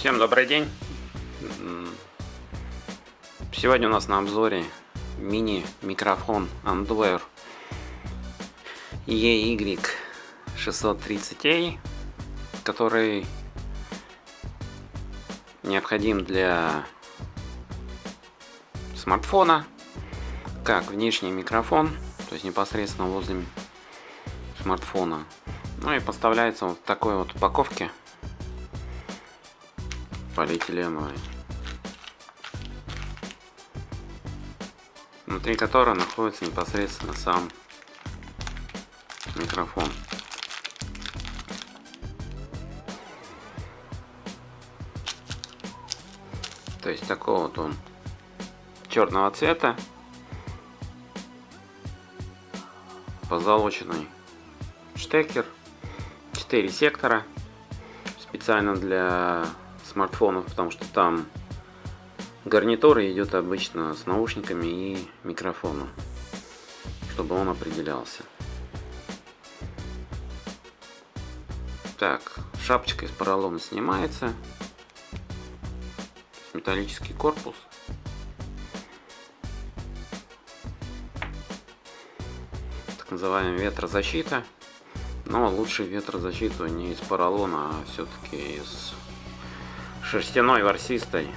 Всем добрый день! Сегодня у нас на обзоре мини-микрофон Andwear EY630A, который необходим для смартфона, как внешний микрофон, то есть непосредственно возле смартфона. Ну и поставляется вот в такой вот упаковке полиэтиленовой. Внутри которой находится непосредственно сам микрофон. То есть такого вот он черного цвета, позолоченный штекер, 4 сектора, специально для смартфонов, потому что там гарнитура идет обычно с наушниками и микрофоном, чтобы он определялся. Так, шапочка из поролона снимается. Металлический корпус. Так называемая ветрозащита. Но лучше ветрозащиту не из поролона, а все-таки из шерстяной ворсистой.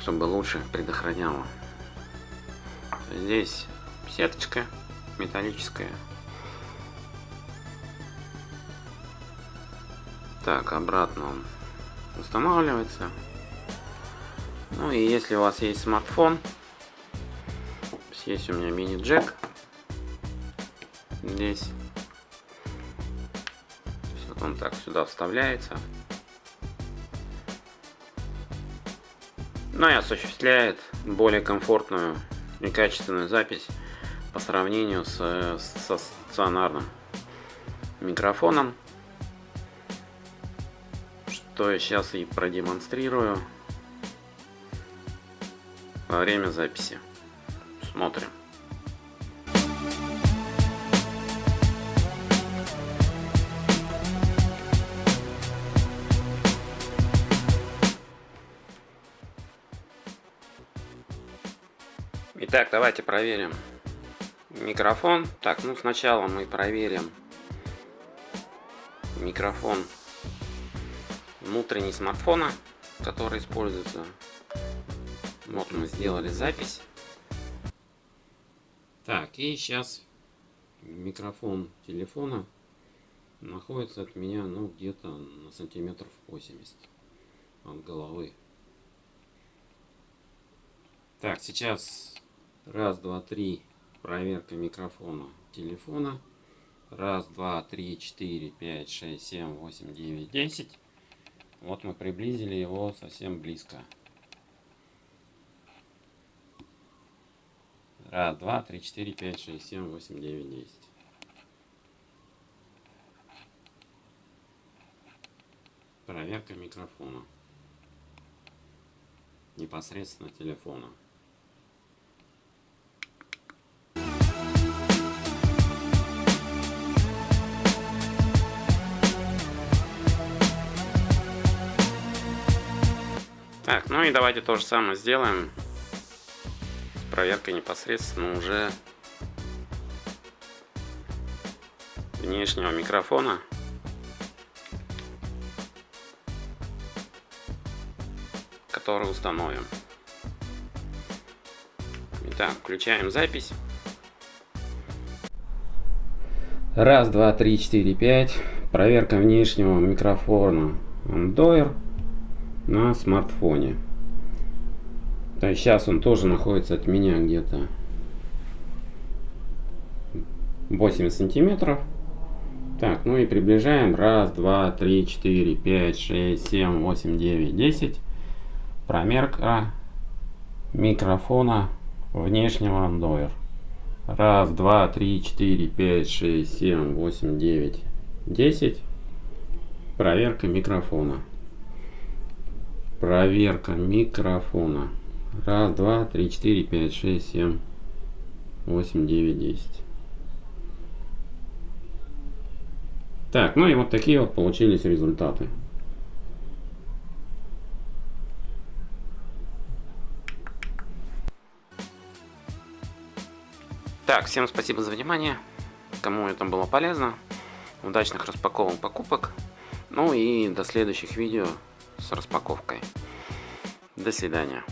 Чтобы лучше предохраняло. Здесь сеточка металлическая. Так, обратно он устанавливается. Ну и если у вас есть смартфон, есть у меня мини-джек здесь он так сюда вставляется. Ну и осуществляет более комфортную и качественную запись по сравнению с, со стационарным микрофоном. Что я сейчас и продемонстрирую во время записи. Смотрим. Итак, давайте проверим микрофон. Так, ну сначала мы проверим микрофон внутренний смартфона, который используется. Вот мы сделали запись. Так, и сейчас микрофон телефона находится от меня, ну, где-то на сантиметров 80 от головы. Так, сейчас Раз, два, три. Проверка микрофона телефона. Раз, два, три, четыре, пять, шесть, семь, восемь, девять, десять. Вот мы приблизили его совсем близко. Раз, два, три, четыре, пять, шесть, семь, восемь, девять, десять. Проверка микрофона. Непосредственно телефона. Ну и давайте то же самое сделаем. Проверка непосредственно уже внешнего микрофона. Который установим. Итак, включаем запись. Раз, два, три, четыре, пять. Проверка внешнего микрофона Android на смартфоне. То есть сейчас он тоже находится от меня где-то 8 сантиметров. Так, ну и приближаем. Раз, два, три, четыре, пять, шесть, семь, восемь, девять, десять. Промерка микрофона внешнего андоер. Раз, два, три, четыре, пять, шесть, семь, восемь, девять, десять. Проверка микрофона. Проверка микрофона. Раз, два, три, четыре, пять, шесть, семь, восемь, девять, десять. Так, ну и вот такие вот получились результаты. Так, всем спасибо за внимание. Кому это было полезно. Удачных распаковок покупок. Ну и до следующих видео с распаковкой. До свидания.